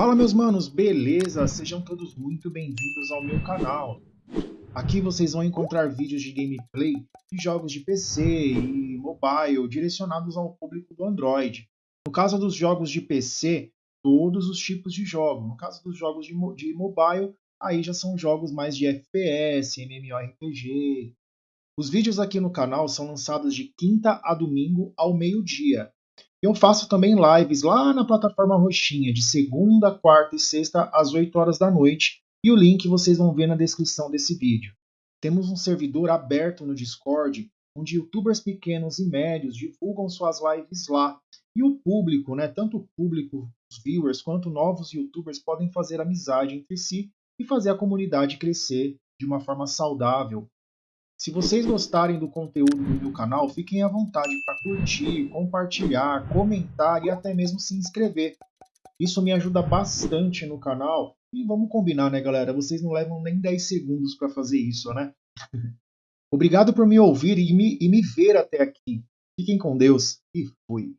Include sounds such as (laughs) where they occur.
Fala meus manos, beleza? Sejam todos muito bem-vindos ao meu canal. Aqui vocês vão encontrar vídeos de gameplay de jogos de PC e mobile direcionados ao público do Android. No caso dos jogos de PC, todos os tipos de jogo. No caso dos jogos de, de mobile, aí já são jogos mais de FPS, MMORPG. Os vídeos aqui no canal são lançados de quinta a domingo ao meio-dia. Eu faço também lives lá na plataforma Roxinha, de segunda, quarta e sexta, às 8 horas da noite. E o link vocês vão ver na descrição desse vídeo. Temos um servidor aberto no Discord, onde youtubers pequenos e médios divulgam suas lives lá. E o público, né, tanto o público, os viewers, quanto novos youtubers podem fazer amizade entre si e fazer a comunidade crescer de uma forma saudável, se vocês gostarem do conteúdo do meu canal, fiquem à vontade para curtir, compartilhar, comentar e até mesmo se inscrever. Isso me ajuda bastante no canal. E vamos combinar, né, galera? Vocês não levam nem 10 segundos para fazer isso, né? (laughs) Obrigado por me ouvir e me, e me ver até aqui. Fiquem com Deus e fui.